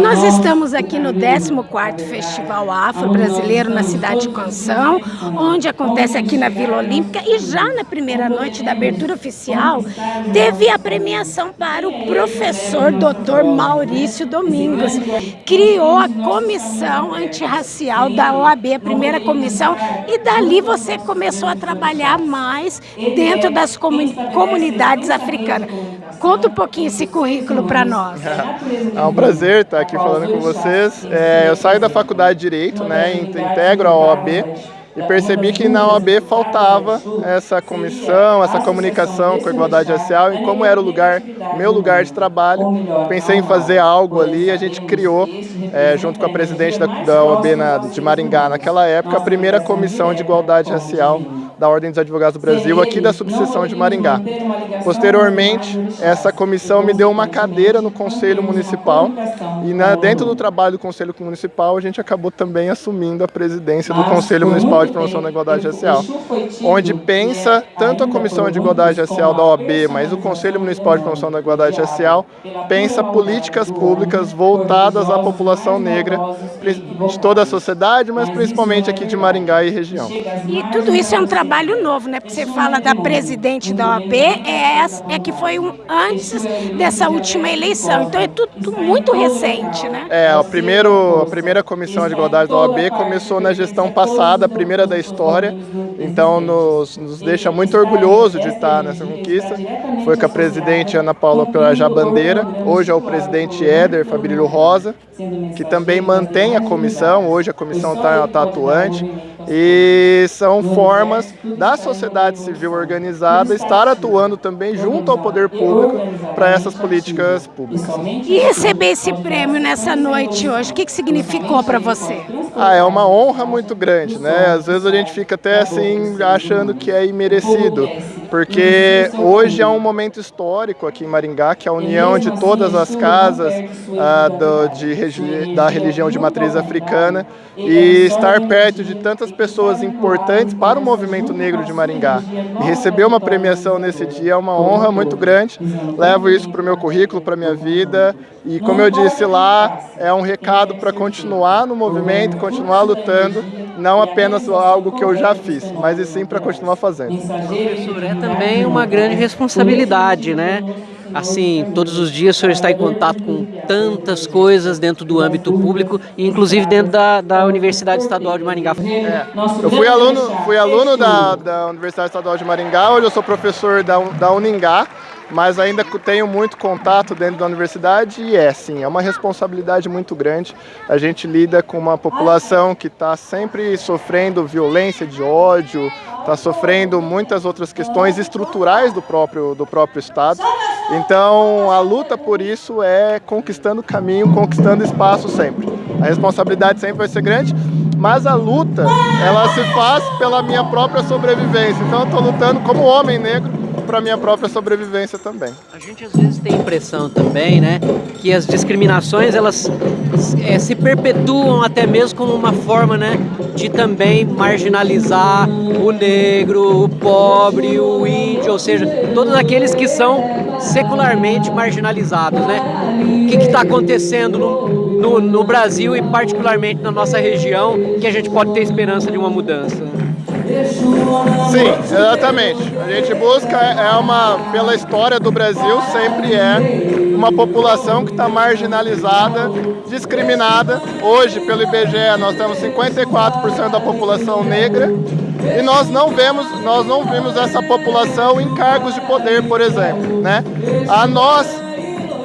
Nós estamos aqui no 14º Festival Afro-Brasileiro na cidade de Canção, onde acontece aqui na Vila Olímpica e já na primeira noite da abertura oficial teve a premiação para o professor Dr. Maurício Domingos. Criou a comissão antirracial da OAB, a primeira comissão, e dali você começou a trabalhar mais dentro das comunidades africanas. Conta um pouquinho esse currículo para nós. É um prazer estar aqui falando com vocês. É, eu saio da faculdade de Direito, né, integro a OAB e percebi que na OAB faltava essa comissão, essa comunicação com a igualdade racial e como era o lugar, meu lugar de trabalho, pensei em fazer algo ali, a gente criou, é, junto com a presidente da, da OAB na, de Maringá naquela época, a primeira comissão de igualdade racial da Ordem dos Advogados do Brasil, aqui da subseção de Maringá. Posteriormente, essa comissão me deu uma cadeira no Conselho Municipal e na, dentro do trabalho do Conselho Municipal a gente acabou também assumindo a presidência do Conselho Municipal de Promoção da Igualdade Racial, onde pensa tanto a Comissão de Igualdade Racial da OAB, mas o Conselho Municipal de Promoção da Igualdade Racial pensa políticas públicas voltadas à população negra de toda a sociedade, mas principalmente aqui de Maringá e região. E tudo isso é um trabalho novo, né? Porque você fala da presidente da OAB, é, é que foi um, antes dessa última eleição. Então é tudo muito recente, né? É, o primeiro, a primeira comissão de igualdade da OAB começou na gestão passada, a primeira da história. Então nos, nos deixa muito orgulhoso de estar nessa conquista. Foi com a presidente Ana Paula Pelajá Bandeira, hoje é o presidente Éder Fabrício Rosa, que também mantém a comissão, hoje a comissão está tá atuante. E são formas da sociedade civil organizada estar atuando também junto ao poder público para essas políticas públicas. E receber esse prêmio nessa noite hoje, o que, que significou para você? Ah, é uma honra muito grande, né? Às vezes a gente fica até assim achando que é imerecido, porque hoje é um momento histórico aqui em Maringá, que é a união de todas as casas ah, do, de, da religião de matriz africana e estar perto de tantas pessoas importantes para o movimento negro de Maringá. E receber uma premiação nesse dia é uma honra muito grande. Levo isso para o meu currículo, para a minha vida. E como eu disse lá, é um recado para continuar no movimento, continuar lutando, não apenas algo que eu já fiz, mas sim para continuar fazendo. Professor, é também uma grande responsabilidade, né? assim, todos os dias o senhor está em contato com tantas coisas dentro do âmbito público, inclusive dentro da, da Universidade Estadual de Maringá. É, eu fui aluno, fui aluno da, da Universidade Estadual de Maringá, hoje eu sou professor da, da Uningá, mas ainda tenho muito contato dentro da universidade e é sim, é uma responsabilidade muito grande. A gente lida com uma população que está sempre sofrendo violência de ódio, está sofrendo muitas outras questões estruturais do próprio, do próprio Estado. Então a luta por isso é conquistando caminho, conquistando espaço sempre. A responsabilidade sempre vai ser grande, mas a luta ela se faz pela minha própria sobrevivência. Então eu estou lutando como homem negro para minha própria sobrevivência também. A gente às vezes tem a impressão também, né, que as discriminações elas é, se perpetuam até mesmo como uma forma, né, de também marginalizar o negro, o pobre, o índio, ou seja, todos aqueles que são secularmente marginalizados, né? O que está acontecendo no, no, no Brasil e particularmente na nossa região que a gente pode ter esperança de uma mudança? Sim, exatamente. A gente busca, é uma, pela história do Brasil, sempre é uma população que está marginalizada, discriminada. Hoje, pelo IBGE, nós temos 54% da população negra e nós não vemos, nós não vimos essa população em cargos de poder, por exemplo. Né? A nós,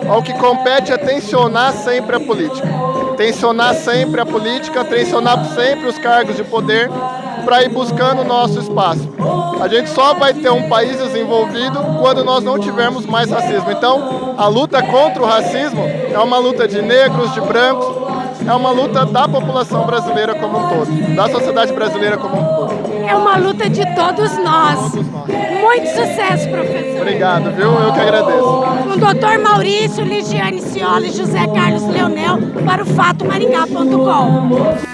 ao que compete é tensionar sempre a política. Tensionar sempre a política, tensionar sempre os cargos de poder para ir buscando o nosso espaço. A gente só vai ter um país desenvolvido quando nós não tivermos mais racismo. Então, a luta contra o racismo é uma luta de negros, de brancos, é uma luta da população brasileira como um todo, da sociedade brasileira como um todo. É uma luta de todos nós. Todos nós. Muito sucesso, professor. Obrigado, viu? Eu que agradeço. O doutor Maurício, Ligiane Cioli e José Carlos Leonel para o fatomaringá.com.